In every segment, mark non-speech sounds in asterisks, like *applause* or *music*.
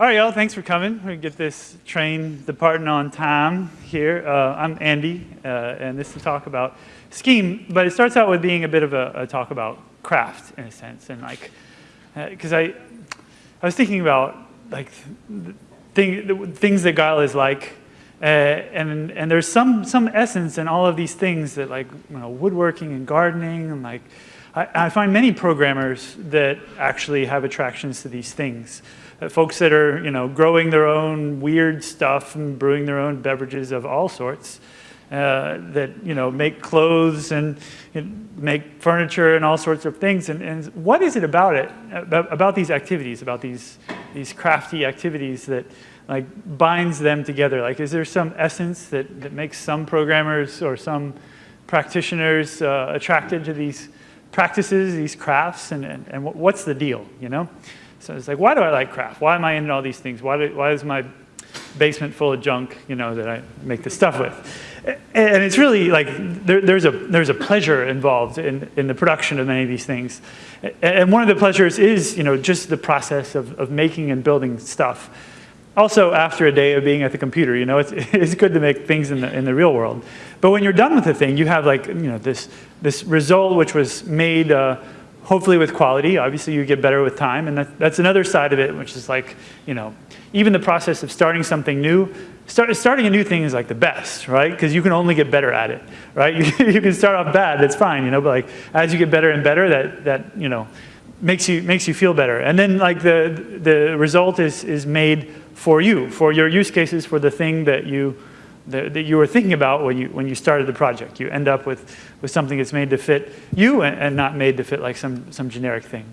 All right, y'all, thanks for coming. We get this train departing on time here. Uh, I'm Andy, uh, and this is talk about Scheme, but it starts out with being a bit of a, a talk about craft, in a sense, and like, because uh, I, I was thinking about like thing, things that Guile is like, uh, and and there's some some essence in all of these things that like you know woodworking and gardening and like I, I find many programmers that actually have attractions to these things. Uh, folks that are, you know, growing their own weird stuff and brewing their own beverages of all sorts. Uh, that you know make clothes and, and, make furniture and all sorts of things. And, and, what is it about it, about, about, these activities, about these these crafty activities that like binds them together? Like, is there some essence that that makes some programmers or some practitioners uh, attracted to these practices, these crafts, and, and, and what's the deal? You know. So it's like, why do I like craft? Why am I into all these things? Why, do, why is my basement full of junk, you know, that I make this stuff with? And it's really like there, there's, a, there's a pleasure involved in, in the production of many of these things. And one of the pleasures is, you know, just the process of, of making and building stuff. Also, after a day of being at the computer, you know, it's, *laughs* it's good to make things in the, in the real world. But when you're done with the thing, you have like, you know, this, this result which was made uh, hopefully with quality. Obviously, you get better with time, and that, that's another side of it, which is like, you know, even the process of starting something new, start, starting a new thing is like the best, right? Because you can only get better at it, right? *laughs* You, you can start off bad, that's fine, you know, but like as you get better and better, that, that you know, makes you, makes you feel better. And then like the, the result is, is made for you, for your use cases, for the thing that you, that, that you were thinking about when you, when you started the project. You end up with, with something that's made to fit you and, and not made to fit like some, some generic thing.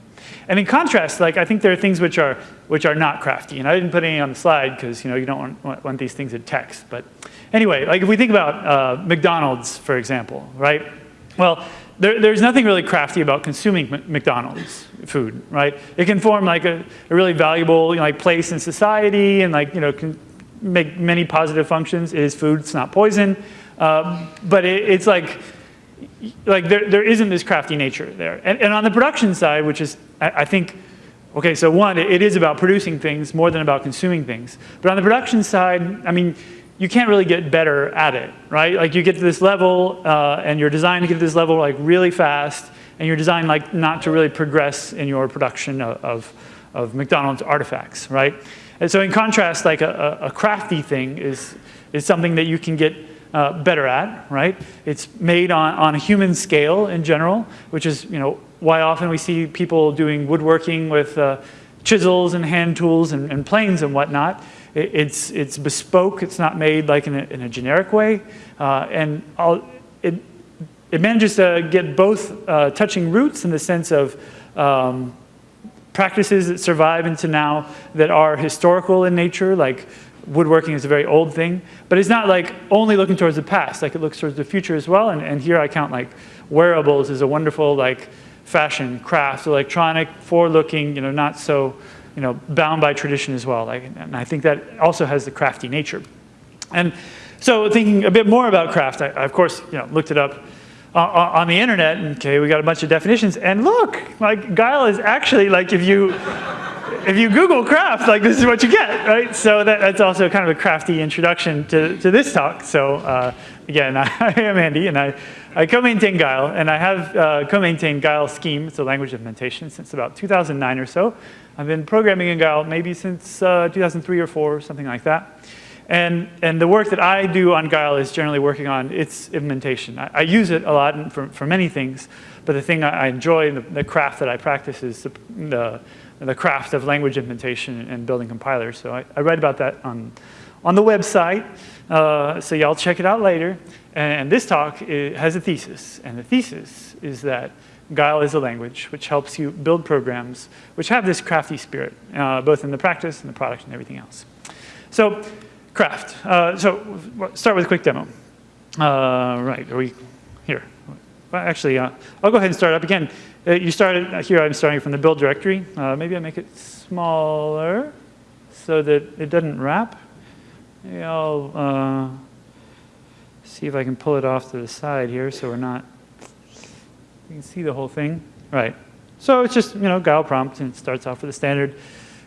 And in contrast, like I think there are things which are, which are not crafty. And I didn't put any on the slide because you, know, you don't want, want, these things in text. But anyway, like if we think about uh, McDonald's, for example, right? Well, there, there's nothing really crafty about consuming McDonald's food, right? It can form like a, a really valuable you know, like place in society and like, you know, can, make many positive functions. It is food, it's not poison. Um, but it, it's like, like there, there isn't this crafty nature there. And, and on the production side, which is, I, I think, okay, so one, it, it is about producing things more than about consuming things. But on the production side, I mean, you can't really get better at it, right? Like you get to this level uh, and you're designed to get to this level like really fast and you're designed like not to really progress in your production of, of, of McDonald's artifacts, right? And so in contrast, like a, a crafty thing is, is something that you can get uh, better at, right? It's made on, on a human scale in general, which is you know, why often we see people doing woodworking with uh, chisels and hand tools and, and planes and whatnot. It, it's, it's bespoke, it's not made like in a, in a generic way. Uh, and it, it manages to get both uh, touching roots in the sense of um, practices that survive into now that are historical in nature, like woodworking is a very old thing, but it's not like only looking towards the past, like it looks towards the future as well. And, and here I count like wearables is a wonderful like fashion, craft, electronic, forward-looking, you know, not so, you know, bound by tradition as well. Like, and I think that also has the crafty nature. And so thinking a bit more about craft, I, I of course, you know, looked it up on the internet, okay, we got a bunch of definitions, and look, like Guile is actually like if you if you Google craft, like this is what you get, right? So that, that's also kind of a crafty introduction to, to this talk. So uh, again, I, *laughs* I, am Andy, and I, I co-maintain Guile, and I have uh, co-maintained Guile Scheme, it's a language implementation, since about 2009 or so. I've been programming in Guile maybe since uh, 2003 or 4, something like that. And, and the work that I do on Guile is generally working on its implementation. I, I use it a lot for, for many things, but the thing I, I enjoy, the, the, craft that I practice is the, the, the, craft of language implementation and building compilers. So I, I write about that on, on the website, uh, so y'all check it out later. And, this talk has a thesis, and the thesis is that Guile is a language which helps you build programs which have this crafty spirit, uh, both in the practice and the product and everything else. So craft. Uh, so start with a quick demo. Uh, right, are we here? Well, actually, uh, I'll go ahead and start up again. Uh, you started uh, here. I'm starting from the build directory. Uh, maybe I make it smaller so that it doesn't wrap. Maybe I'll see if I can pull it off to the side here so we're not. You can see the whole thing. Right. So it's just you know Guile prompt and it starts off with a standard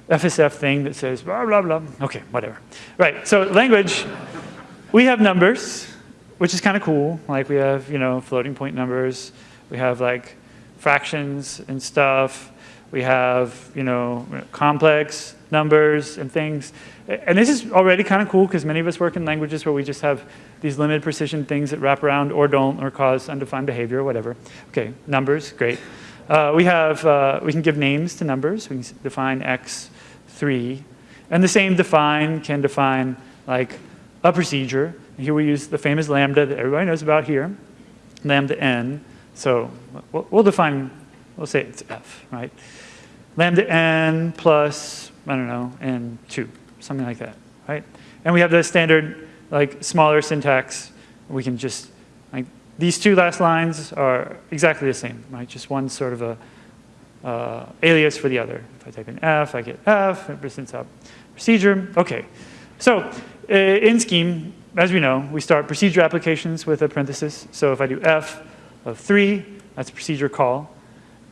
FSF thing that says blah, blah, blah. Okay, whatever. Right, so language, we have numbers, which is kind of cool. Like we have, you know, floating point numbers. We have like fractions and stuff. We have, you know, complex numbers and things. And this is already kind of cool because many of us work in languages where we just have these limited precision things that wrap around or don't or cause undefined behavior or whatever. Okay, numbers, great. Uh, we have, uh, we can give names to numbers. We can define x3. And the same define can define like a procedure. And here we use the famous lambda that everybody knows about here, lambda n. So we'll, we'll define, we'll say it's f, right? Lambda n plus, I don't know, n2, something like that, right? And we have the standard like smaller syntax. We can just, like, these two last lines are exactly the same, right? Just one sort of a uh, alias for the other. If I type in F, I get F, represents a procedure. Okay, so uh, in Scheme, as we know, we start procedure applications with a parenthesis. So if I do F of three, that's a procedure call.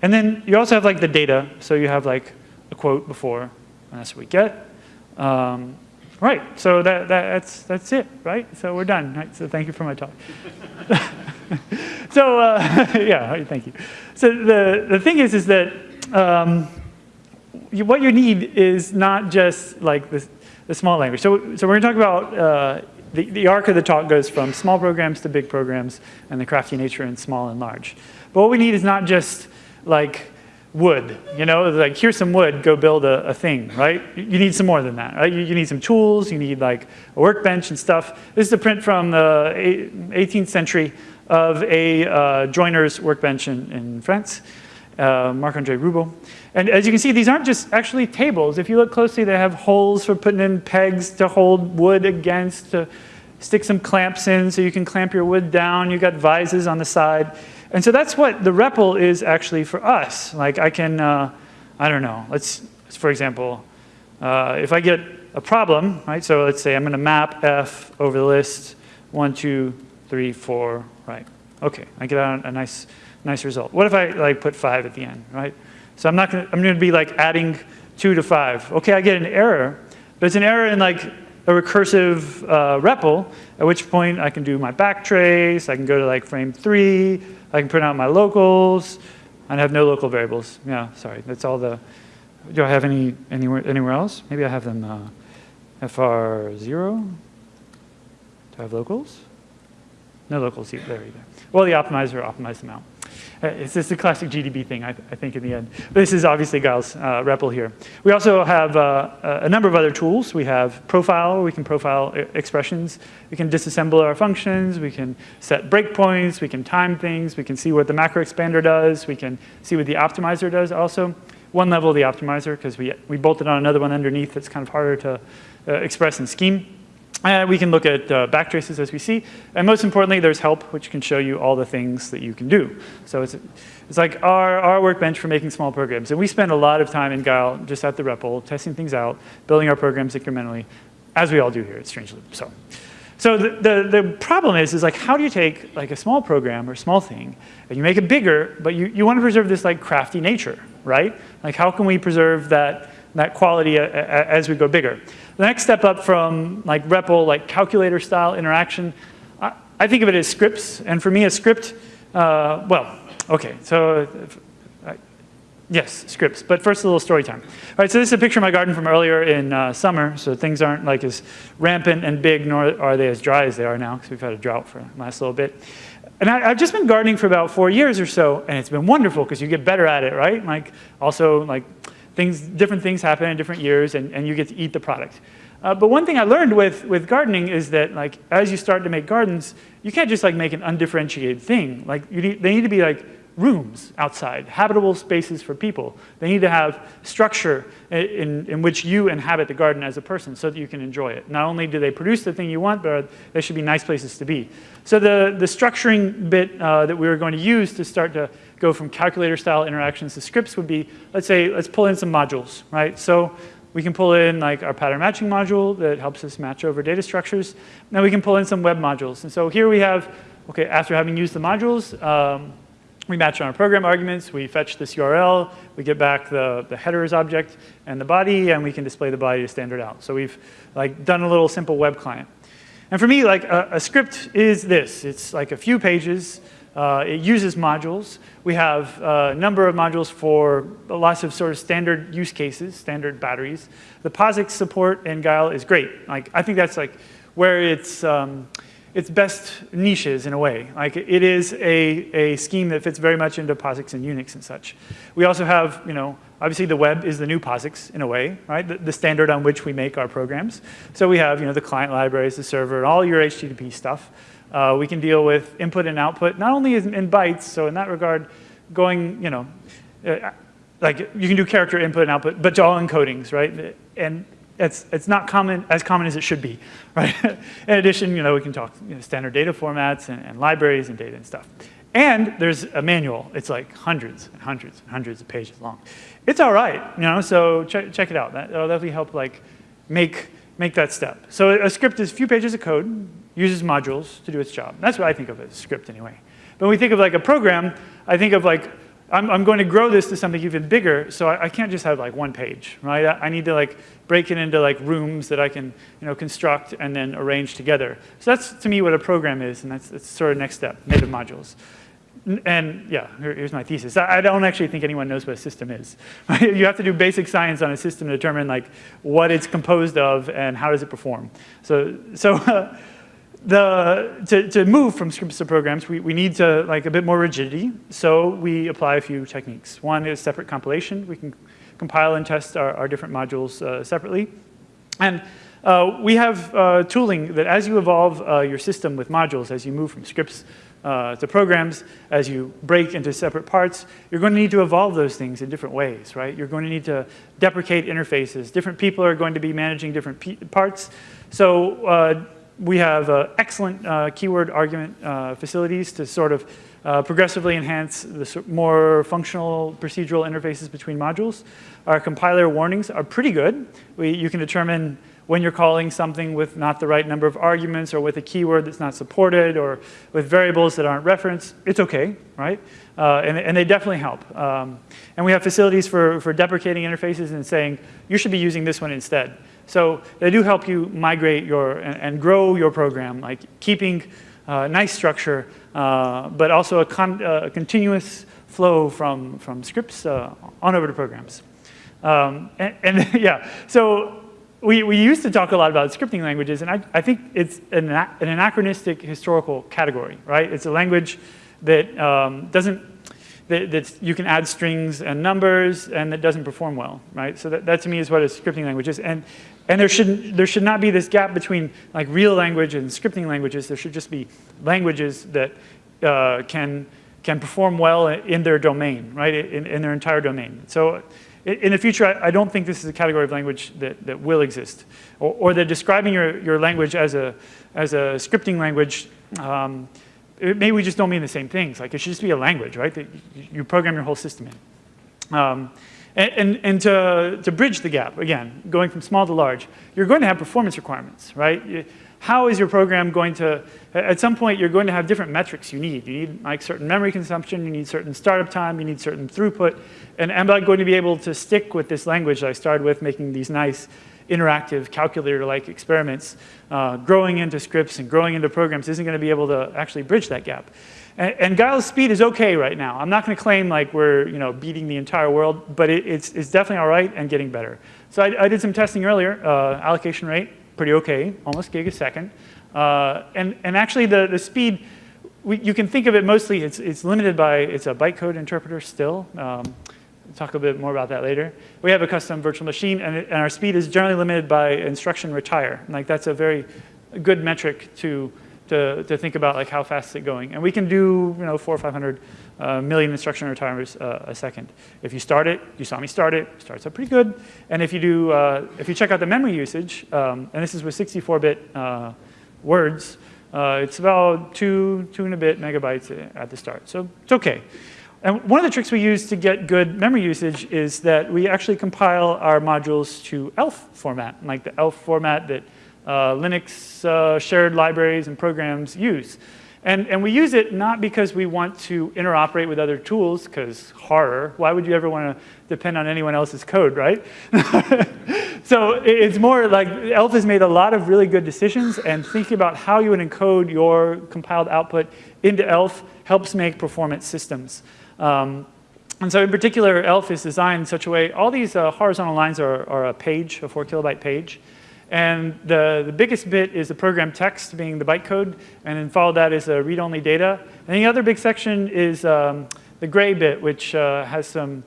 And then you also have like the data. So you have like a quote before, and that's what we get. Um, Right, so that, that, that's, that's it, right? So we're done, right? So thank you for my talk. *laughs* so uh, *laughs* yeah, thank you. So the, the thing is, is that um, you, what you need is not just like the, the small language. So, so we're gonna talk about, uh, the, the arc of the talk goes from small programs to big programs and the crafty nature in small and large. But what we need is not just like wood, you know, like here's some wood, go build a, a thing, right? You need some more than that, right? You, you, need some tools, you need like a workbench and stuff. This is a print from the 18th century of a uh, joiner's workbench in, in France, uh, Marc-Andre Roubo. And as you can see, these aren't just actually tables. If you look closely, they have holes for putting in pegs to hold wood against, to stick some clamps in so you can clamp your wood down. You've got vises on the side. And so that's what the REPL is actually for us. Like I can, uh, I don't know, let's, for example, uh, if I get a problem, right, so let's say I'm gonna map F over the list, one, two, three, four, right. Okay, I get out a nice, nice result. What if I like put five at the end, right? So I'm not gonna, I'm gonna be like adding two to five. Okay, I get an error, but it's an error in like a recursive uh, REPL, at which point I can do my backtrace, I can go to like frame three, I can print out my locals. I have no local variables. Yeah, sorry. That's all the, do I have any anywhere, anywhere else? Maybe I have them uh, FR0. Do I have locals? No locals there either. Well, the optimizer optimized them out. Uh, it's just a classic GDB thing, I, I, think, in the end. But this is obviously Guile's uh, REPL here. We also have uh, a number of other tools. We have profile, we can profile expressions. We can disassemble our functions. We can set breakpoints. We can time things. We can see what the macro expander does. We can see what the optimizer does also. One level of the optimizer, because we, we bolted on another one underneath that's kind of harder to uh, express in Scheme. Uh, we can look at uh, backtraces as we see. And most importantly, there's help, which can show you all the things that you can do. So it's, it's like our, our workbench for making small programs. And we spend a lot of time in Guile just at the REPL, testing things out, building our programs incrementally, as we all do here at Strange Loop. So, so the, the, the problem is, is like how do you take like a small program or small thing and you make it bigger, but you, you want to preserve this like crafty nature, right? Like how can we preserve that, that quality as we go bigger? The next step up from like REPL, like calculator style interaction, I, I think of it as scripts. And for me, a script, uh, well, okay, so uh, yes, scripts. But first, a little story time. All right, so this is a picture of my garden from earlier in uh, summer. So things aren't like as rampant and big, nor are they as dry as they are now, because we've had a drought for the last little bit. And I, have just been gardening for about four years or so, and it's been wonderful because you get better at it, right? Like also like things, different things happen in different years and, and you get to eat the product. Uh, but one thing I learned with, with gardening is that like, as you start to make gardens, you can't just like make an undifferentiated thing. Like, need, they need to be like rooms outside, habitable spaces for people. They need to have structure in, in which you inhabit the garden as a person so that you can enjoy it. Not only do they produce the thing you want, but they should be nice places to be. So the, the structuring bit uh, that we were going to use to start to go from calculator style interactions to scripts would be, let's say, let's pull in some modules, right? So we can pull in like our pattern matching module that helps us match over data structures. Now we can pull in some web modules. And so here we have, okay, after having used the modules, um, we match on our program arguments, we fetch this URL, we get back the, the headers object and the body, and we can display the body to standard out. So we've like done a little simple web client. And for me, like a, a script is this. It's like a few pages. Uh, it uses modules. We have a number of modules for lots of sort of standard use cases, standard batteries. The POSIX support in Guile is great. Like I think that's like where it's um, its best niches in a way. Like it is a, a scheme that fits very much into POSIX and Unix and such. We also have, you know, obviously the web is the new POSIX in a way, right? The, the, standard on which we make our programs. So we have, you know, the client libraries, the server, and all your HTTP stuff. Uh, we can deal with input and output, not only in, bytes, so in that regard, going, you know, uh, like you can do character input and output, but all encodings, right? And it's, it's not common, as common as it should be, *laughs* right? In addition, you know, we can talk you know, standard data formats and, and, libraries and data and stuff. And there's a manual. It's like hundreds and hundreds and hundreds of pages long. It's all right, you know, so check, check it out. That, will definitely help like make, make that step. So a script is a few pages of code, uses modules to do its job. That's what I think of as a script anyway. But when we think of like a program, I think of like I'm, I'm, going to grow this to something even bigger, so I, I, can't just have like one page, right? I, I, need to like break it into like rooms that I can, you know, construct and then arrange together. So that's to me what a program is, and that's, that's sort of next step, native modules. And yeah, here, here's my thesis. I, don't actually think anyone knows what a system is. *laughs* You have to do basic science on a system to determine like what it's composed of and how does it perform. So, so uh, *laughs* the, to, to move from scripts to programs, we, we need to like a bit more rigidity. So we apply a few techniques. One is separate compilation. We can compile and test our, our different modules uh, separately. And uh, we have uh, tooling that as you evolve uh, your system with modules, as you move from scripts uh, programs, as you break into separate parts, you're going to need to evolve those things in different ways, right? You're going to need to deprecate interfaces. Different people are going to be managing different parts. So uh, we have uh, excellent uh, keyword argument uh, facilities to sort of uh, progressively enhance the more functional procedural interfaces between modules. Our compiler warnings are pretty good. We, you can determine when you're calling something with not the right number of arguments or with a keyword that's not supported or with variables that aren't referenced, it's okay, right? Uh, and, and, they definitely help. Um, and we have facilities for, for deprecating interfaces and saying, you should be using this one instead. So they do help you migrate your and, and grow your program, like keeping uh, nice structure, uh, but also a, con uh, a, continuous flow from, from scripts uh, on over to programs. Um, and, and *laughs* yeah, so we, we used to talk a lot about scripting languages, and I, I think it's an, an anachronistic historical category, right? It's a language that um, doesn't that, that you can add strings and numbers and that doesn't perform well, right? So that, that to me is what a scripting language is. And, and there, should, there should not be this gap between like real language and scripting languages. There should just be languages that uh, can, can perform well in their domain, right? In, in their entire domain. So in the future, I, don't think this is a category of language that, that will exist. Or, or that describing your, your language as a, as a scripting language um, maybe we just don't mean the same things. Like it should just be a language, right, that you program your whole system in. Um, and, and, and to, to bridge the gap, again, going from small to large, you're going to have performance requirements, right? How is your program going to, at some point, you're going to have different metrics you need. You need like certain memory consumption, you need certain startup time, you need certain throughput. And am I going to be able to stick with this language that I started with, making these nice interactive calculator-like experiments, uh, growing into scripts and growing into programs isn't going to be able to actually bridge that gap. And, and Guile's speed is okay right now. I'm not going to claim like we're you know, beating the entire world, but it, it's, it's definitely all right and getting better. So I, I did some testing earlier, uh, allocation rate, pretty okay, almost gig a second. Uh, and, and actually the, the speed, we, you can think of it mostly, it's, it's limited by, it's a bytecode interpreter still. Um, talk a bit more about that later. We have a custom virtual machine, and, it, and our speed is generally limited by instruction retire. Like that's a very good metric to, to, to think about like how fast is it going. And we can do you know, four or 500 uh, million instruction retires uh, a second. If you start it, you saw me start it, starts up pretty good. And if you do, uh, if you check out the memory usage, um, and this is with 64-bit uh, words, uh, it's about two, two and a bit megabytes at the start. So it's okay. And one of the tricks we use to get good memory usage is that we actually compile our modules to ELF format, like the ELF format that uh, Linux uh, shared libraries and programs use. And, and we use it not because we want to interoperate with other tools, because horror, why would you ever want to depend on anyone else's code, right? *laughs* so it's more like ELF has made a lot of really good decisions and thinking about how you would encode your compiled output into ELF helps make performance systems. Um, and so in particular, ELF is designed in such a way, all these uh, horizontal lines are, are, a page, a four kilobyte page. And the, the biggest bit is the program text being the bytecode, and then followed that is a read-only data. And the other big section is um, the gray bit, which uh, has some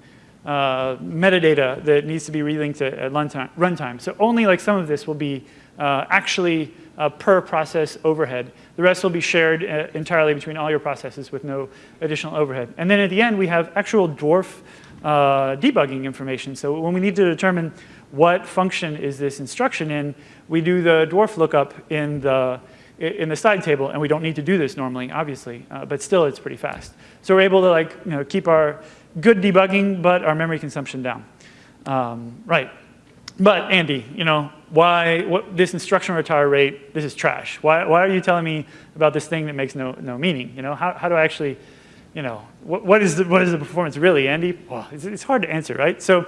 uh, metadata that needs to be relinked at runtime. runtime. So only like some of this will be uh, actually per process overhead. The rest will be shared uh, entirely between all your processes with no additional overhead. And then at the end, we have actual dwarf uh, debugging information. So when we need to determine what function is this instruction in, we do the dwarf lookup in the, in the side table, and we don't need to do this normally, obviously, uh, but still it's pretty fast. So we're able to like, you know, keep our good debugging, but our memory consumption down. Um, right. But Andy, you know, why, what, this instruction retire rate, this is trash. Why, why are you telling me about this thing that makes no, no meaning? You know, how, how do I actually, you know, what, what, is the, what is the performance really, Andy? Well, it's, it's hard to answer, right? So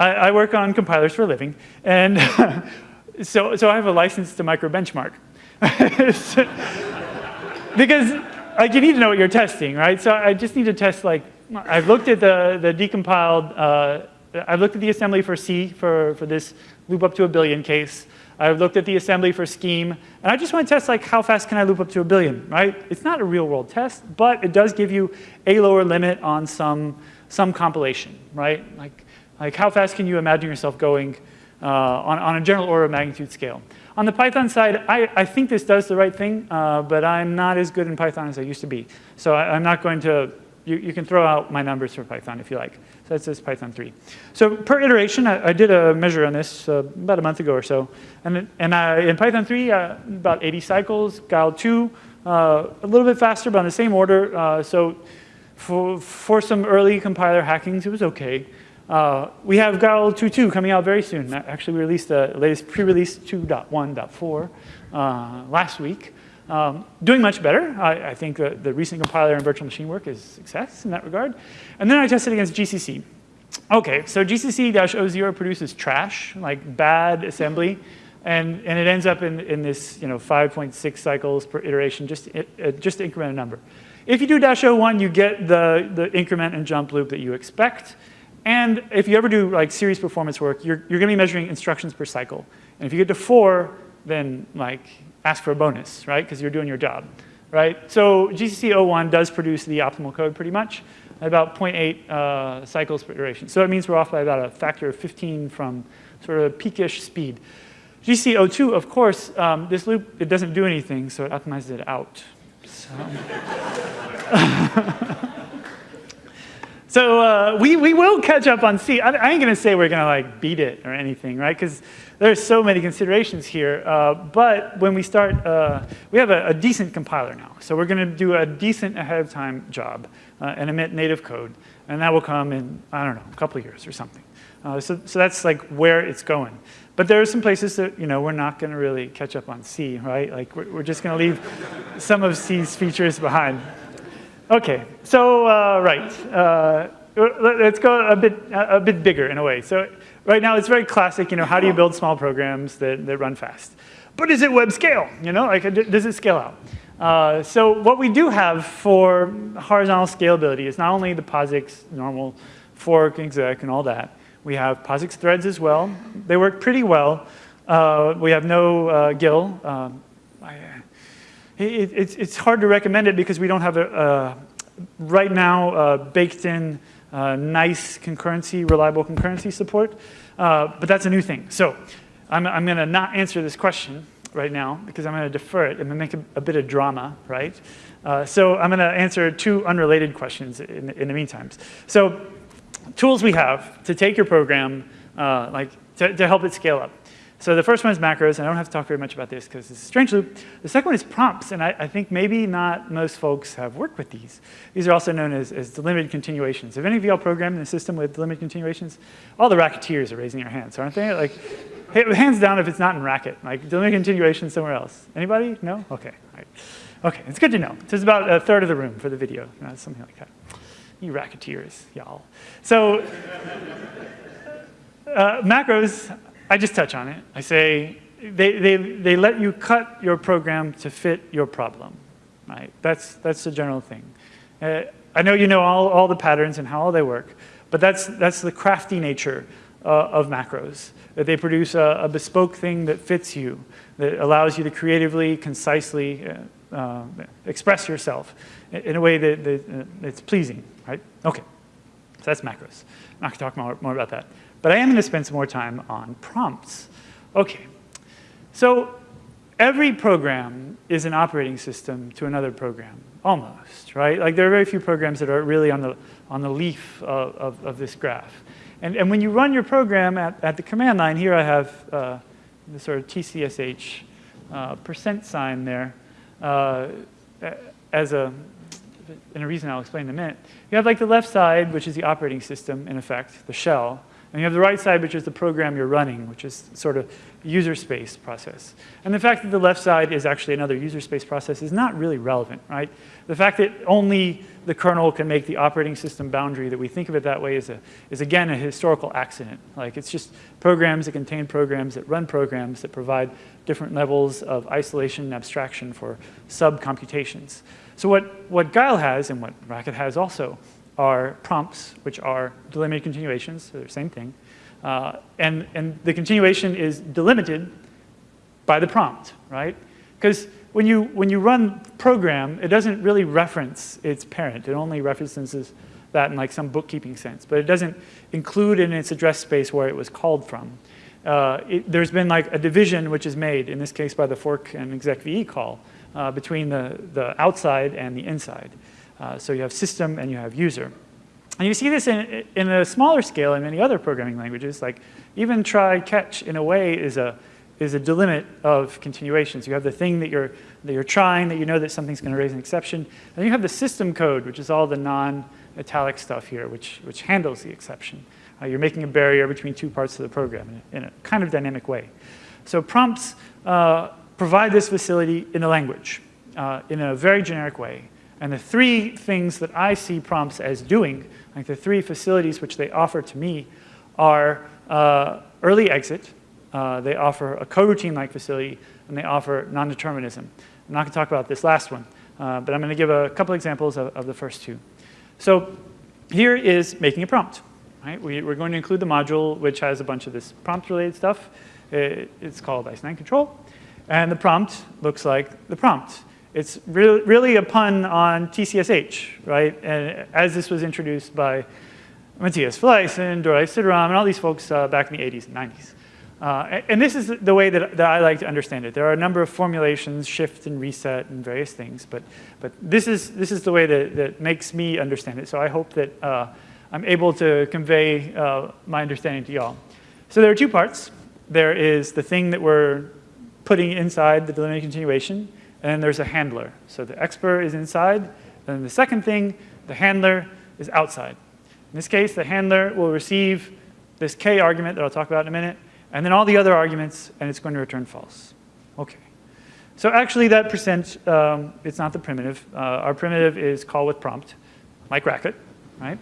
I, I work on compilers for a living, and *laughs* so, so I have a license to micro benchmark. *laughs* because like, you need to know what you're testing, right? So I just need to test like, I've looked at the, the decompiled, uh, I've looked at the assembly for C for, for this loop up to a billion case. I've looked at the assembly for scheme, and I just want to test like how fast can I loop up to a billion, right? It's not a real world test, but it does give you a lower limit on some, some compilation, right? Like like how fast can you imagine yourself going uh, on, on a general order of magnitude scale? On the Python side, I, I think this does the right thing, uh, but I'm not as good in Python as I used to be. So I, am not going to, you, you, can throw out my numbers for Python if you like. So that's just Python 3. So per iteration, I, I did a measure on this uh, about a month ago or so. And, and I, in Python 3, uh, about 80 cycles. Guile 2, uh, a little bit faster, but on the same order. Uh, so for, for some early compiler hackings, it was okay. Uh, we have Guile 2.2 coming out very soon. Actually, we released the latest pre-release 2.1.4 uh, last week. Um, doing much better. I, I think the, the, recent compiler and virtual machine work is success in that regard. And then I tested against GCC. Okay, so GCC-O0 produces trash, like bad assembly, and, and it ends up in, in this you know, 5.6 cycles per iteration, just, uh, just increment a number. If you do dash O1, you get the, the increment and jump loop that you expect. And if you ever do like series performance work, you're, you're gonna be measuring instructions per cycle. And if you get to four, then like ask for a bonus, right? Because you're doing your job, right? So GCC O1 does produce the optimal code pretty much at about 0.8 uh, cycles per iteration. So it means we're off by about a factor of 15 from sort of peakish speed. GCC O2, of course, um, this loop, it doesn't do anything, so it optimizes it out. So. *laughs* So uh, we, we will catch up on C. I, I ain't going to say we're going to like beat it or anything, right? Because there's so many considerations here. Uh, but when we start, uh, we have a, a, decent compiler now. So we're going to do a decent ahead of time job uh, and emit native code. And that will come in, I don't know, a couple years or something. Uh, so, so that's like where it's going. But there are some places that, you know, we're not going to really catch up on C, right? Like we're, we're just going to leave some of C's features behind. Okay, so uh, right, uh, let's go a bit a bit bigger in a way. So right now it's very classic. You know, how do you build small programs that that run fast? But is it web scale? You know, like does it scale out? Uh, so what we do have for horizontal scalability is not only the POSIX normal fork, exec, and all that. We have POSIX threads as well. They work pretty well. Uh, we have no uh, GIL. Um, it, it's, it's hard to recommend it because we don't have a, right now baked in uh, nice concurrency, reliable concurrency support, uh, but that's a new thing. So I'm, I'm going to not answer this question right now because I'm going to defer it. To make a, a, bit of drama, right? Uh, so I'm going to answer two unrelated questions in, in the meantime. So tools we have to take your program, uh, like to, to help it scale up. So the first one is macros, and I don't have to talk very much about this because it's a strange loop. The second one is prompts, and I, I, think maybe not most folks have worked with these. These are also known as, as delimited continuations. Have any of y'all programmed in a system with delimited continuations? All the racketeers are raising their hands, aren't they? Like, hands down if it's not in Racket. Like, delimited continuation somewhere else. Anybody? No? Okay. Okay, it's good to know. So it's about a third of the room for the video, uh, something like that. You racketeers, y'all. So *laughs* uh, macros, I just touch on it. I say they, they, they let you cut your program to fit your problem, right? That's, that's the general thing. Uh, I know you know all, all the patterns and how they work, but that's, that's the crafty nature uh, of macros, that they produce a, a, bespoke thing that fits you, that allows you to creatively, concisely uh, uh express yourself in a way that, that uh, that's pleasing, right? Okay, so that's macros. I'm not gonna talk more, more about that. But I am gonna spend some more time on prompts. Okay, so every program is an operating system to another program, almost, right? Like there are very few programs that are really on the, on the leaf of, of, of this graph. And, and when you run your program at, at the command line, here I have uh, the sort of TCSH uh, percent sign there uh, as a, and a reason I'll explain in a minute. You have like the left side, which is the operating system, in effect, the shell. And you have the right side, which is the program you're running, which is sort of user space process. And the fact that the left side is actually another user space process is not really relevant, right? The fact that only the kernel can make the operating system boundary, that we think of it that way, is, a, is again a historical accident. Like it's just programs that contain programs that run programs that provide different levels of isolation and abstraction for sub-computations. So what, what Guile has, and what Racket has also, are prompts, which are delimited continuations, so they're the same thing. Uh, and, and the continuation is delimited by the prompt, right? Because when you, when you run program, it doesn't really reference its parent. It only references that in like some bookkeeping sense, but it doesn't include in its address space where it was called from. Uh, it, there's been like a division which is made, in this case by the fork and execve call, uh, between the, the outside and the inside. Uh, so you have system and you have user. And you see this in, in a smaller scale in many other programming languages, like even try catch in a way is a, is a delimit of continuations. You have the thing that you're, that you're trying, that you know that something's going to raise an exception. And you have the system code, which is all the non-italic stuff here, which, which handles the exception. Uh, you're making a barrier between two parts of the program in a, in a kind of dynamic way. So prompts uh, provide this facility in a language, uh, in a very generic way. And the three things that I see prompts as doing, like the three facilities which they offer to me, are uh, early exit, uh, they offer a coroutine-like facility, and they offer non-determinism. I'm not going to talk about this last one, uh, but I'm going to give a couple examples of, of, the first two. So here is making a prompt. Right? We, are going to include the module which has a bunch of this prompt-related stuff. It, it's called ICE9 control. And the prompt looks like the prompt. It's re really a pun on TCSH, right? And as this was introduced by Matthias Felleisen and Dorai Sitaram and all these folks uh, back in the 80s and 90s. Uh, and this is the way that, that, I like to understand it. There are a number of formulations, shift and reset and various things, but, but this, is, this is the way that, that makes me understand it. So I hope that uh, I'm able to convey uh, my understanding to y'all. So there are two parts. There is the thing that we're putting inside the delimited continuation, and there's a handler. So the expert is inside, and the second thing, the handler is outside. In this case, the handler will receive this k argument that I'll talk about in a minute, and then all the other arguments, and it's going to return false. Okay. So actually that percent, um, it's not the primitive. Uh, our primitive is call with prompt, like Racket, right?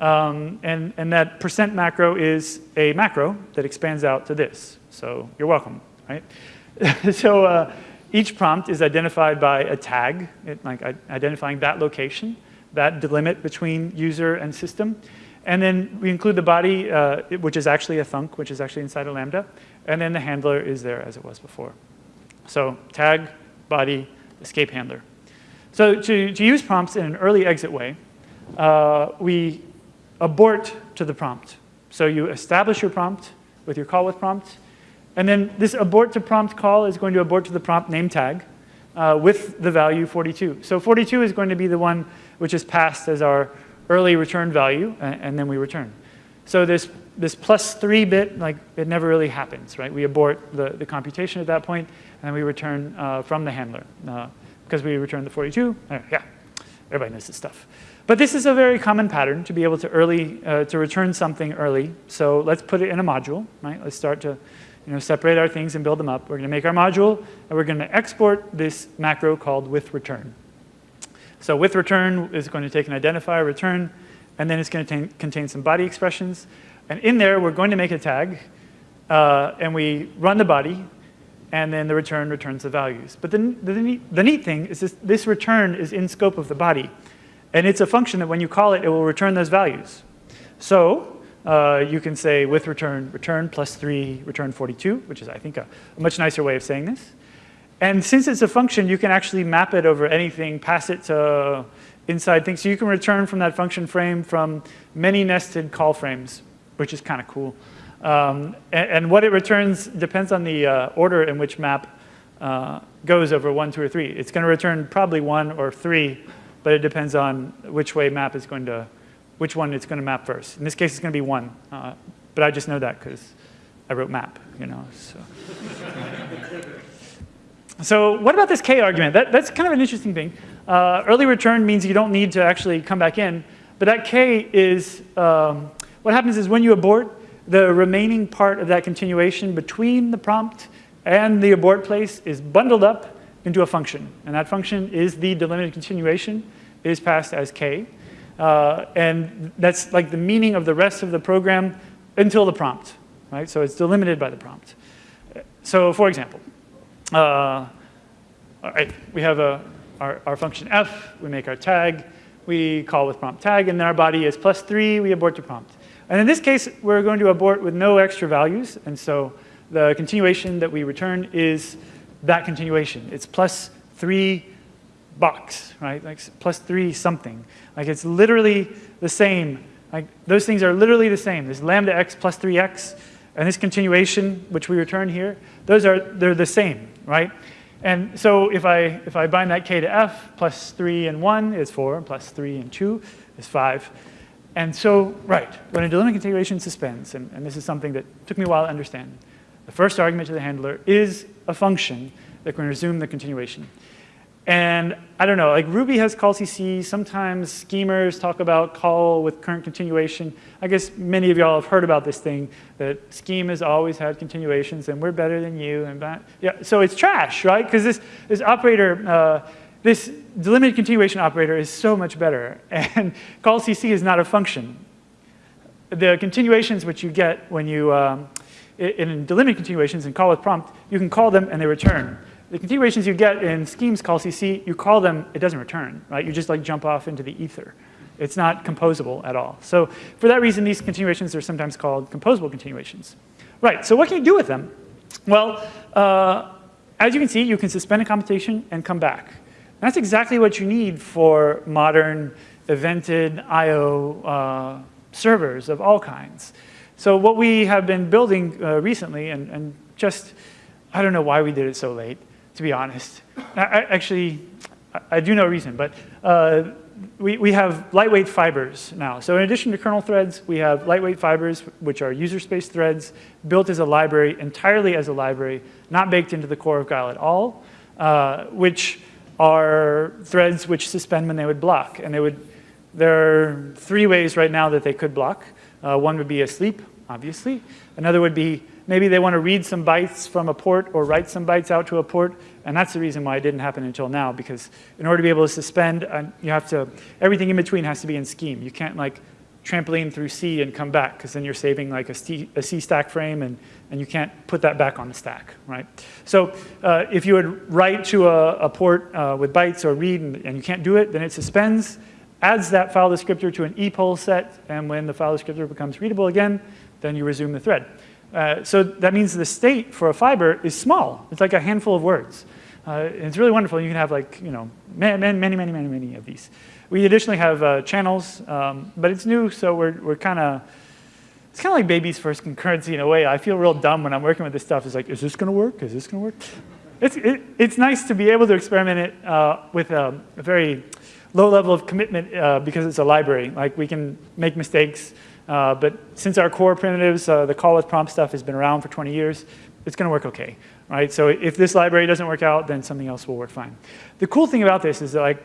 Um, and, and that percent macro is a macro that expands out to this. So you're welcome, right? *laughs* so uh, each prompt is identified by a tag, it, like identifying that location, that delimit between user and system. And then we include the body, uh, which is actually a thunk, which is actually inside a Lambda. And then the handler is there as it was before. So tag, body, escape handler. So to, to use prompts in an early exit way, uh, we abort to the prompt. So you establish your prompt with your call with prompt, and then this abort to prompt call is going to abort to the prompt name tag uh, with the value 42. So 42 is going to be the one which is passed as our early return value, and, and then we return. So this, this plus three bit, like it never really happens, right? We abort the, the computation at that point, and we return uh, from the handler. Uh, because we return the 42, uh, yeah, everybody knows this stuff. But this is a very common pattern to be able to early, uh, to return something early. So let's put it in a module, right? Let's start to you know, separate our things and build them up. We're going to make our module, and we're going to export this macro called with return. So with return is going to take an identifier return, and then it's going to contain some body expressions. And in there, we're going to make a tag, uh, and we run the body, and then the return returns the values. But the, the, neat, the neat thing is this, this return is in scope of the body. And it's a function that when you call it, it will return those values. So uh, you can say with return, return plus 3, return 42, which is, I think, a, a, much nicer way of saying this. And since it's a function, you can actually map it over anything, pass it to inside things. So you can return from that function frame from many nested call frames, which is kind of cool. Um, and, and, what it returns depends on the uh, order in which map uh, goes over 1, 2, or 3. It's going to return probably 1 or 3, but it depends on which way map is going to which one it's going to map first. In this case, it's going to be one, uh, but I just know that because I wrote map, you know. So. *laughs* so what about this k argument? That, that's kind of an interesting thing. Uh, early return means you don't need to actually come back in, but that k is, um, what happens is when you abort, the remaining part of that continuation between the prompt and the abort place is bundled up into a function. And that function is the delimited continuation, is passed as k. Uh, and that's like the meaning of the rest of the program until the prompt, right? So it's delimited by the prompt. So for example, uh, all right, we have a, our, our function f, we make our tag, we call with prompt tag, and then our body is plus three, we abort the prompt. And in this case, we're going to abort with no extra values, and so the continuation that we return is that continuation. It's plus three box, right? Like plus three something. Like it's literally the same. Like those things are literally the same. This lambda x plus 3x, and this continuation, which we return here, those are, they're the same, right? And so if I, if I bind that k to f, plus 3 and 1 is 4, plus 3 and 2 is 5. And so, right, when a delimited continuation suspends, and, and this is something that took me a while to understand, the first argument to the handler is a function that can resume the continuation. And I don't know, like Ruby has call CC. Sometimes schemers talk about call with current continuation. I guess many of y'all have heard about this thing that scheme has always had continuations and we're better than you. And that, yeah, so it's trash, right? Because this, this operator, uh, this delimited continuation operator is so much better. *laughs* And call CC is not a function. The continuations which you get when you, um, in delimited continuations and call with prompt, you can call them and they return. The continuations you get in schemes call CC, you call them, it doesn't return, right? You just like jump off into the ether. It's not composable at all. So for that reason, these continuations are sometimes called composable continuations. Right, so what can you do with them? Well, uh, as you can see, you can suspend a computation and come back. That's exactly what you need for modern evented I.O. Uh, servers of all kinds. So what we have been building uh, recently, and, and just, I don't know why we did it so late, to be honest. I, I, actually, I do know reason, but uh, we, we have lightweight fibers now. So in addition to kernel threads, we have lightweight fibers, which are user space threads, built as a library, entirely as a library, not baked into the core of Guile at all, uh, which are threads which suspend when they would block. And they would, there are three ways right now that they could block. Uh, one would be asleep, obviously. Another would be Maybe they want to read some bytes from a port or write some bytes out to a port. And that's the reason why it didn't happen until now, because in order to be able to suspend, uh, you have to, everything in between has to be in scheme. You can't like trampoline through C and come back, because then you're saving like a C, a C, stack frame, and, and you can't put that back on the stack, right? So uh, if you would write to a, a port uh, with bytes or read, and, and, you can't do it, then it suspends, adds that file descriptor to an epoll set, and when the file descriptor becomes readable again, then you resume the thread. Uh, so that means the state for a fiber is small. It's like a handful of words. Uh, it's really wonderful. You can have like, you know, many, many, many, many, many of these. We additionally have uh, channels, um, but it's new, so we're, we're kind of, it's kind of like baby's first concurrency in a way. I feel real dumb when I'm working with this stuff. It's like, is this going to work? Is this going to work? It's, it, it's nice to be able to experiment it uh, with a, a, very low level of commitment uh, because it's a library. Like we can make mistakes. Uh, but since our core primitives, uh, the call with prompt stuff has been around for 20 years, it's going to work okay, right? So if this library doesn't work out, then something else will work fine. The cool thing about this is that like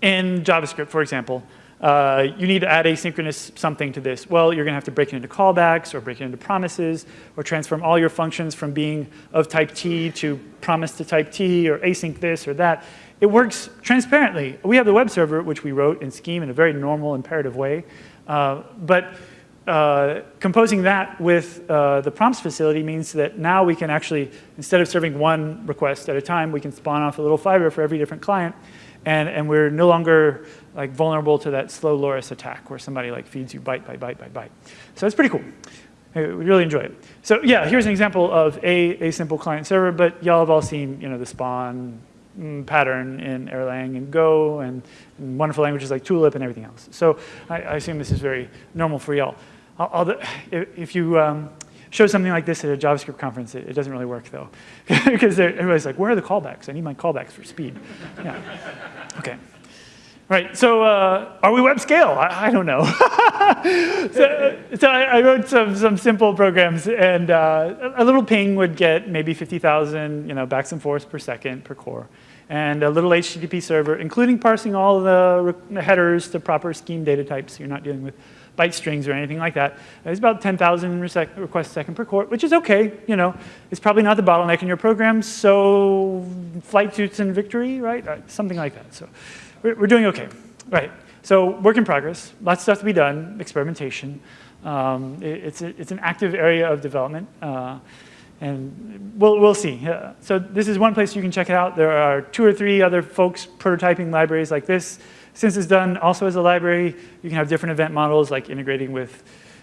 in JavaScript, for example, uh, you need to add asynchronous something to this. Well, you're going to have to break it into callbacks or break it into promises or transform all your functions from being of type T to promise to type T or async this or that. It works transparently. We have the web server, which we wrote in Scheme in a very normal, imperative way. Uh, but uh, composing that with uh, the prompts facility means that now we can actually, instead of serving one request at a time, we can spawn off a little fiber for every different client. And, and we're no longer like vulnerable to that Slowloris attack where somebody like feeds you byte by byte by byte. So it's pretty cool. We really enjoy it. So yeah, here's an example of a, a simple client server, but y'all have all seen you know, the spawn pattern in Erlang and Go and, and, wonderful languages like Tulip and everything else. So I, I assume this is very normal for y'all. If you um, show something like this at a JavaScript conference, it, it doesn't really work though. *laughs* because everybody's like, where are the callbacks? I need my callbacks for speed. Yeah. Okay. Right, so uh, are we web scale? I, I don't know. *laughs* so, so I, I, wrote some, some simple programs and uh, a little ping would get maybe 50,000 you know, backs and forths per second per core. And a little HTTP server, including parsing all the headers to proper scheme data types you're not dealing with byte strings or anything like that. It's about 10,000 requests a second per core, which is okay. You know, it's probably not the bottleneck in your program, so flight suits and victory, right? Uh, something like that. So we're, doing okay, right? So work in progress, lots of stuff to be done, experimentation. Um, it, it's, a, it's an active area of development. Uh, and we'll, we'll see. Uh, so this is one place you can check it out. There are two or three other folks prototyping libraries like this. Since it's done also as a library, you can have different event models like integrating with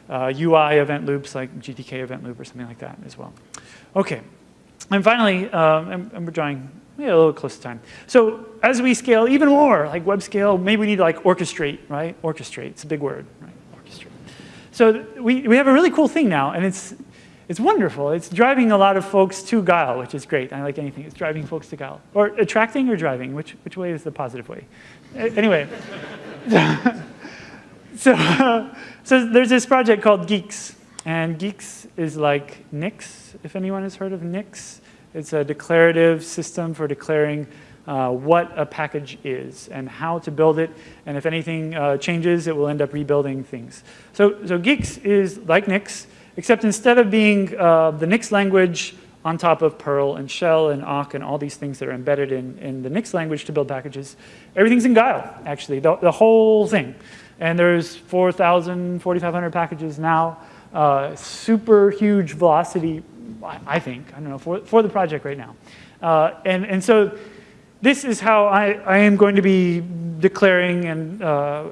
uh, UI event loops like GTK event loop or something like that as well. Okay, and finally, um, and, and, we're drawing yeah, a little close to time. So as we scale even more, like web scale, maybe we need to like orchestrate, right? Orchestrate, it's a big word, right? Orchestrate. So we, we have a really cool thing now, and it's, it's wonderful. It's driving a lot of folks to Guile, which is great. I like anything. It's driving folks to Guile. Or attracting or driving? Which, which way is the positive way? anyway. *laughs* so, uh, *laughs* so there's this project called Guix. And Guix is like Nix, if anyone has heard of Nix. It's a declarative system for declaring uh, what a package is and how to build it. And if anything uh, changes, it will end up rebuilding things. So, so Guix is like Nix, except instead of being uh, the Nix language on top of Perl and Shell and Awk and all these things that are embedded in, in the Nix language to build packages, everything's in Guile, actually, the, the whole thing. And there's 4,000, 4,500 packages now. Uh, super huge velocity, I think, I don't know, for, for the project right now. Uh, and, and so this is how I, I am going to be declaring and uh,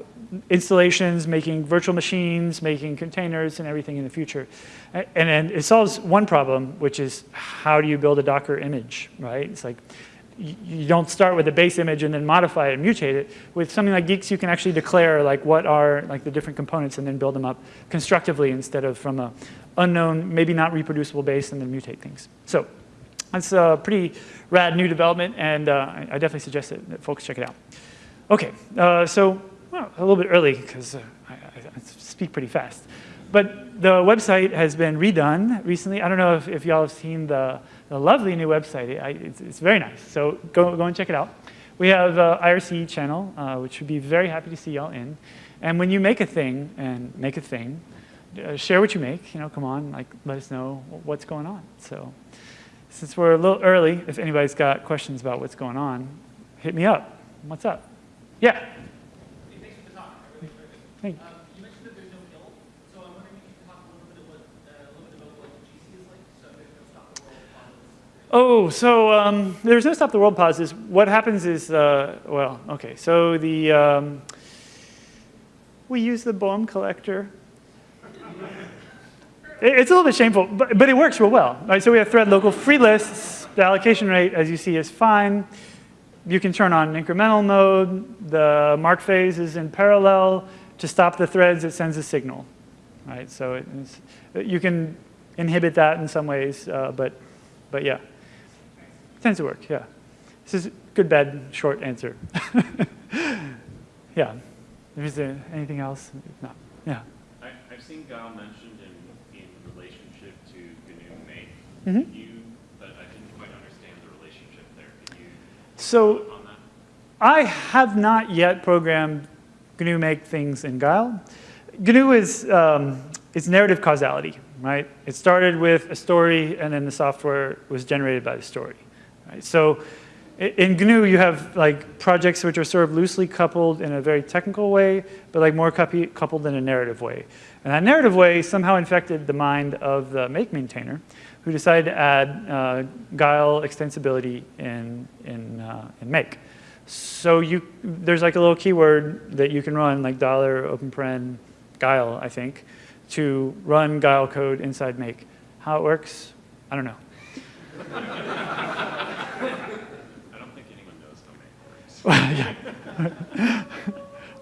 installations, making virtual machines, making containers and everything in the future. And then it solves one problem, which is how do you build a Docker image, right? It's like you don't start with a base image and then modify it and mutate it. With something like Guix, you can actually declare like what are like the different components and then build them up constructively instead of from a unknown, maybe not reproducible base and then mutate things. So that's a pretty rad new development and uh, I definitely suggest that, folks check it out. Okay, uh, so well, a little bit early because uh, I, I, speak pretty fast. But the website has been redone recently. I don't know if, if y'all have seen the, the, lovely new website. I, it's, it's, very nice. So go, go and check it out. We have an IRC channel, uh, which would be very happy to see y'all in. And when you make a thing and make a thing, uh, share what you make. You know, come on, like let us know what's going on. So since we're a little early, if anybody's got questions about what's going on, hit me up. What's up? Yeah. Thank. Um, you mentioned that there's no GIL, so I'm wondering if you could talk a little bit, what, uh, a little bit about what GC is like, so there's no stop the world pauses. Oh, so um, there's no stop the world pauses. What happens is, uh, well, okay, so the, um, we use the Boehm collector. *laughs* it's a little bit shameful, but, but it works real well. Right? So we have thread local free lists. The allocation rate, as you see, is fine. You can turn on incremental mode. The mark phase is in parallel to stop the threads, it sends a signal, right? So you can inhibit that in some ways, uh, but, but yeah, it tends to work, yeah. This is good, bad, short answer. *laughs* yeah. Is there anything else? No. Yeah. I, have seen Guile mentioned in, in relationship to GNU Make. Mm -hmm. you, but I didn't quite understand the relationship there. Can you so I have not yet programmed GNU make things in Guile. GNU is, um, it's narrative causality, right? It started with a story and then the software was generated by the story, right? So in GNU, you have like projects which are sort of loosely coupled in a very technical way, but like more coupled in a narrative way. And that narrative way somehow infected the mind of the make maintainer, who decided to add uh, Guile extensibility in, in, uh, in make. So you, there's like a little keyword that you can run, like dollar open paren Guile, I think, to run Guile code inside make. How it works, I don't know. yeah.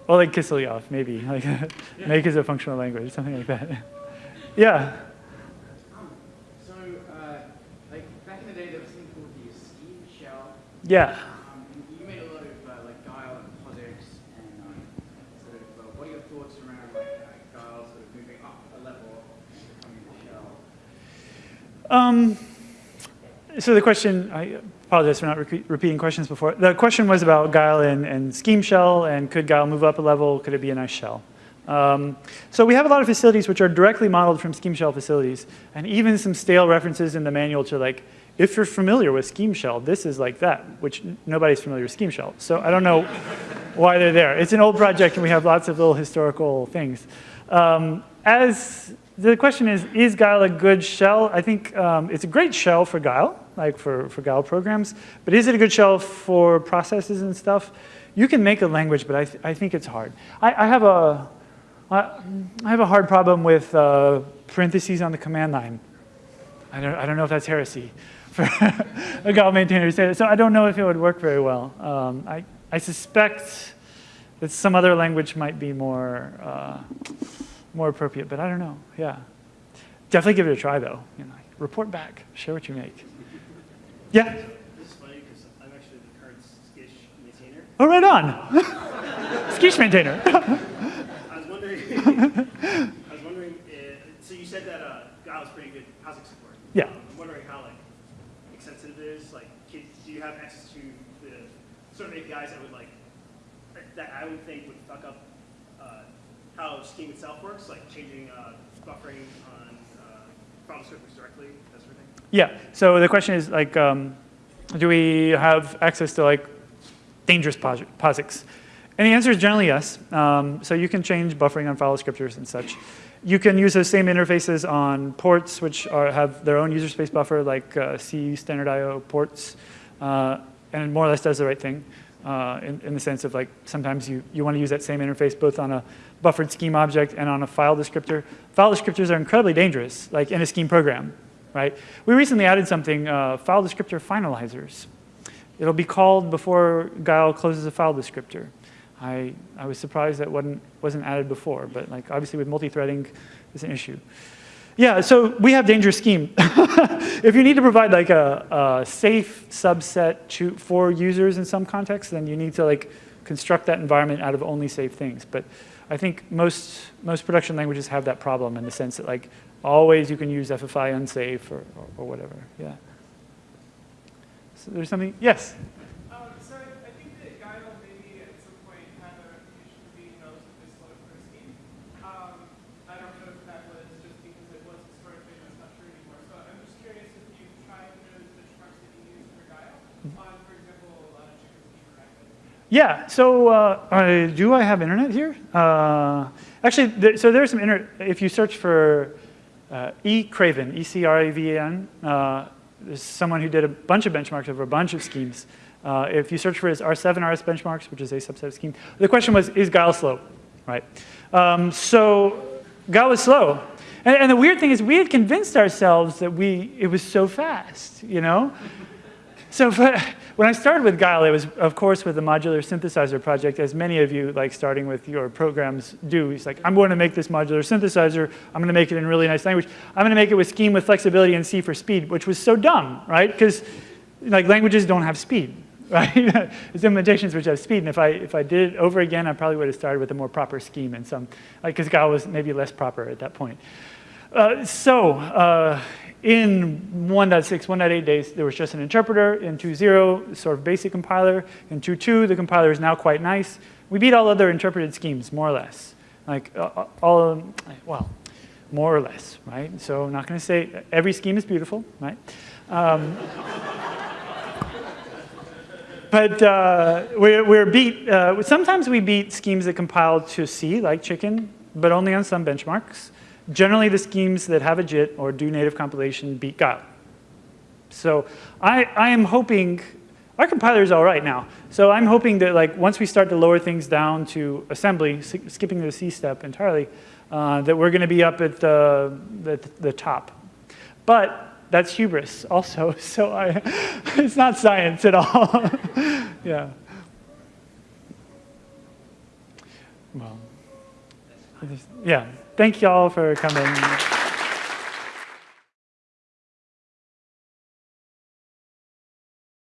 or like Kislyak, maybe. Like *laughs* make is a functional language, something like that. *laughs* yeah. Um, so, uh, like back in the day, there was something called the scheme shell. Yeah. Um, so the question, I apologize for not re repeating questions before. The question was about Guile and, and, Scheme Shell, and could Guile move up a level? Could it be a nice shell? Um, so we have a lot of facilities which are directly modeled from Scheme Shell facilities, and even some stale references in the manual to like, if you're familiar with Scheme Shell, this is like that, which nobody's familiar with Scheme Shell. So I don't know *laughs* why they're there. It's an old project, and we have lots of little historical things. Um, as the question is, is Guile a good shell? I think um, it's a great shell for Guile like for, for Guile programs. But is it a good shell for processes and stuff? You can make a language, but I, th I think it's hard. I, I, have a, I have a hard problem with uh, parentheses on the command line. I don't, I don't know if that's heresy *laughs* for a Guile maintainer to say that. So I don't know if it would work very well. Um, I, I suspect that some other language might be more, uh, more appropriate, but I don't know, yeah. Definitely give it a try though. You know, report back, share what you make. Yeah? This is funny because I'm actually the current scsh maintainer. Oh, right on. *laughs* scsh maintainer. *laughs* I was wondering, *laughs* I was wondering, uh, so you said that uh, Guile is pretty good POSIX support. Yeah. Um, I'm wondering how like extensive it is. Like, do you have access to the sort of APIs that would like, that I would think would fuck up how Scheme itself works, like changing uh, buffering on uh, descriptors directly, that sort of thing? Yeah, so the question is like, um, do we have access to like dangerous POSIX? And the answer is generally yes. Um, so you can change buffering on file descriptors and such. You can use those same interfaces on ports, which are, have their own user space buffer, like uh, C standard I.O. ports, uh, and it more or less does the right thing uh, in, in, the sense of like sometimes you, you want to use that same interface both on a buffered scheme object and on a file descriptor. File descriptors are incredibly dangerous, like in a scheme program right? We recently added something, uh, file descriptor finalizers. It'll be called before Guile closes a file descriptor. I, I was surprised that wasn't, wasn't added before, but like obviously with multi-threading, it's an issue. Yeah, so we have dangerous scheme. *laughs* if you need to provide like a, a safe subset to, for users in some context, then you need to like construct that environment out of only safe things. But I think most, most production languages have that problem in the sense that like always you can use FFI unsafe or, or, or whatever, yeah. So there's something, yes? Um, so I think that Guile maybe at some point had a reputation for being relatively slow for a scheme. Um, I don't know if that was just because it was historically, that's not true anymore. So I'm just curious if you've tried those benchmarks that you use for Guile on, for example, uh, chicken scheme or Yeah, so uh, do I have internet here? Uh, actually, th so there's some internet, if you search for uh, E. Craven, E-C-R-A-V-E-N, uh, is someone who did a bunch of benchmarks over a bunch of schemes. Uh, if you search for his R7 RS benchmarks, which is a subset of scheme, the question was, is Guile slow, right? Um, so Guile was slow. And, and, the weird thing is we had convinced ourselves that we, it was so fast, you know? So for, *laughs* when I started with Guile, it was, of course, with the modular synthesizer project, as many of you, like starting with your programs do. It's like, I'm going to make this modular synthesizer. I'm going to make it in really nice language. I'm going to make it with scheme with flexibility and C for speed, which was so dumb, right? Because like languages don't have speed, *laughs* right? There's implementations which have speed, and if I, if I did it over again, I probably would have started with a more proper scheme and some, like, because Guile was maybe less proper at that point. Uh, so, uh, in 1.6, 1.8 days, there was just an interpreter. In 2.0, sort of basic compiler. In 2.2, the compiler is now quite nice. We beat all other interpreted schemes, more or less. Like, uh, all, well, more or less, right? So I'm not going to say every scheme is beautiful, right? Um, *laughs* but uh, we're, we're beat, uh, sometimes we beat schemes that compile to C, like chicken, but only on some benchmarks. Generally, the schemes that have a JIT or do native compilation beat Guile. So I, I am hoping, our compiler is all right now. So I'm hoping that like once we start to lower things down to assembly, skipping the C step entirely, uh, that we're going to be up at the, the, the top. But that's hubris also, *laughs* so I, it's not science at all. *laughs* yeah. Well, yeah. Thank you all for coming.